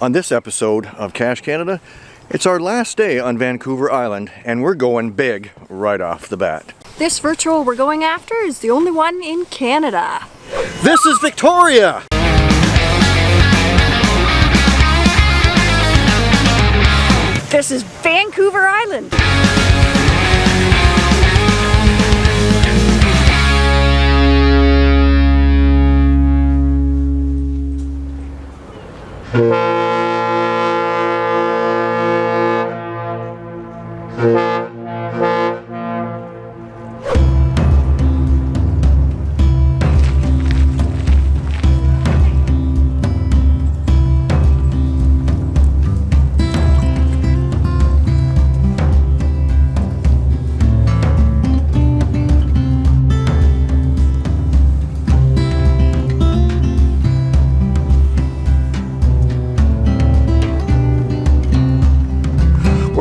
On this episode of Cache Canada, it's our last day on Vancouver Island and we're going big right off the bat. This virtual we're going after is the only one in Canada. This is Victoria! This is Vancouver Island. We're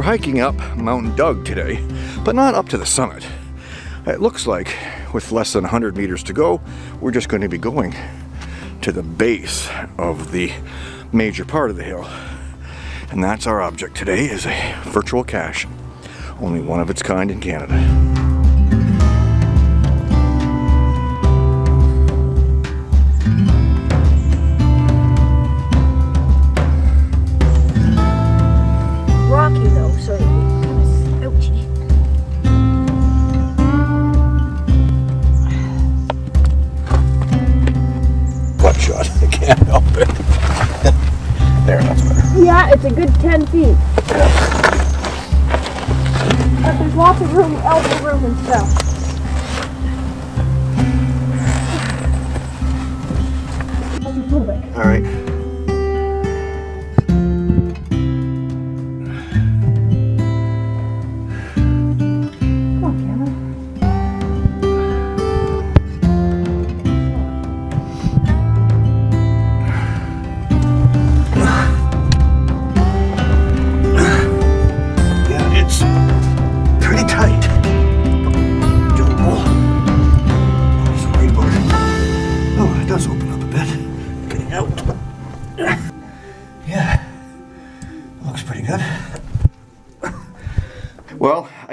hiking up Mount Doug today, but not up to the summit. It looks like with less than 100 meters to go, we're just going to be going to the base of the major part of the hill. And that's our object today is a virtual cache. Only one of its kind in Canada. It's a good 10 feet. But there's lots of room, elbow room and stuff.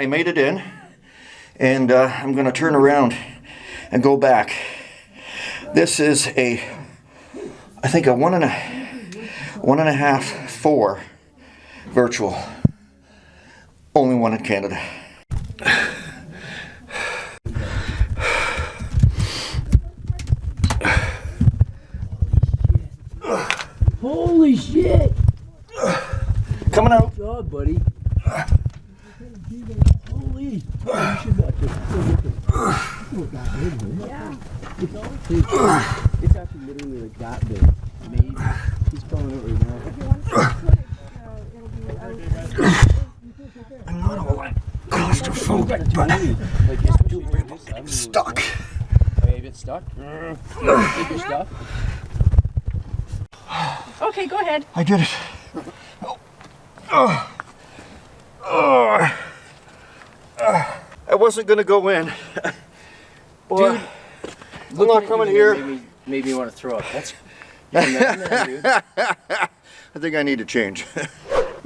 I made it in, and uh, I'm going to turn around and go back. This is a, I think a one and a, one and a half, four virtual. Only one in Canada. Holy shit! Coming out. Good job, buddy. Holy! You should watch it. Yeah. It's, it's, it's actually literally like that big. Maybe. He's coming over now. I'm not all that claustrophobic, but Like, especially where it is, I'm stuck. Are you a bit stuck? Take your stuff. Okay, go ahead. I did it. Oh. Oh. Oh. Ah. I wasn't gonna go in. Boy, Dude, I'm not coming here. Made me, made me want to throw up. That's. That. I think I need to change.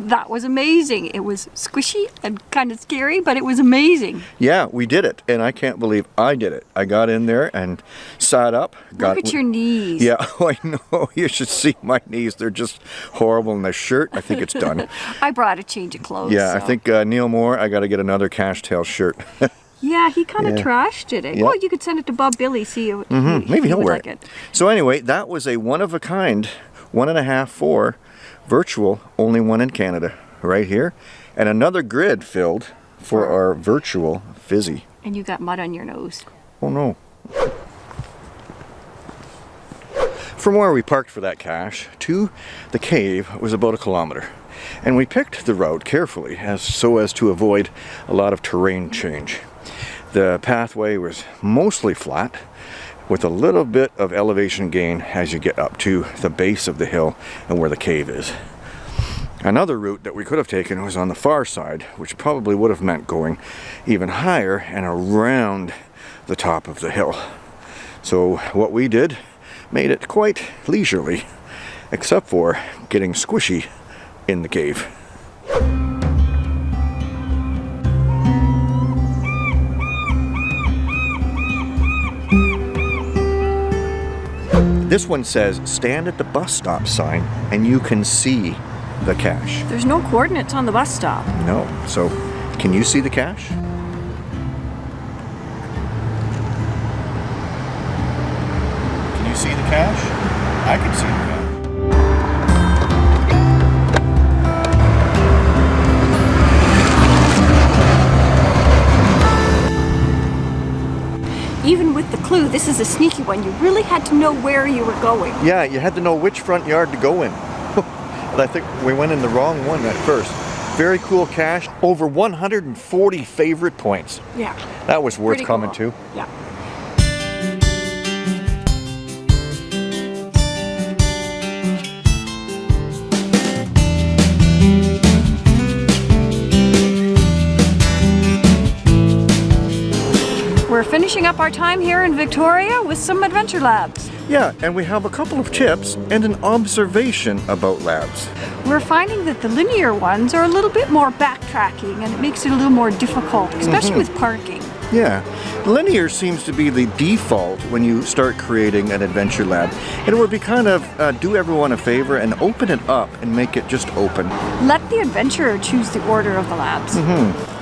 That was amazing. It was squishy and kind of scary, but it was amazing. yeah, we did it, and I can't believe I did it. I got in there and sat up. Got Look at your knees. Yeah, oh, I know. You should see my knees. They're just horrible. in the shirt, I think it's done. I brought a change of clothes. Yeah, I think uh, Neil Moore, I got to get another cash tail shirt. Yeah, he kind of Yeah. trashed it. Yeah. Well, you could send it to Bob Billy, see Mhm, if Maybe he he'll would wear like it. it. So anyway, that was a one of a kind, one and a half, four, virtual, only one in Canada, right here, and another grid filled for our virtual fizzy. And you got mud on your nose. Oh no. From where we parked for that cache to the cave was about a kilometer. And we picked the route carefully as so as to avoid a lot of terrain change. The pathway was mostly flat with a little bit of elevation gain as you get up to the base of the hill and where the cave is. Another route that we could have taken was on the far side, which probably would have meant going even higher and around the top of the hill. So what we did made it quite leisurely except for getting squishy in the cave. This one says stand at the bus stop sign and you can see the cache. There's no coordinates on the bus stop. No. So, can you see the cache? Can you see the cache? I can see the cache. Is a sneaky one. You really had to know where you were going. Yeah, you had to know which front yard to go in. and I think we went in the wrong one at first. Very cool cache. Over 140 favorite points. Yeah. That was worth Pretty coming cool. to. Yeah. Finishing up our time here in Victoria with some adventure labs. Yeah, and we have a couple of tips and an observation about labs. We're finding that the linear ones are a little bit more backtracking and it makes it a little more difficult, especially with parking. Yeah, linear seems to be the default when you start creating an adventure lab. And it would be kind of uh, do everyone a favor and open it up and make it just open. Let the adventurer choose the order of the labs.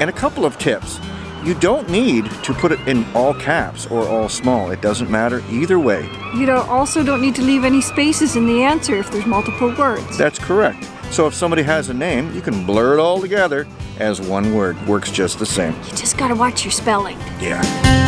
And a couple of tips. You don't need to put it in all caps or all small. It doesn't matter either way. You don't, also don't need to leave any spaces in the answer if there's multiple words. That's correct. So if somebody has a name, you can blur it all together as one word. Works just the same. You just gotta watch your spelling. Yeah.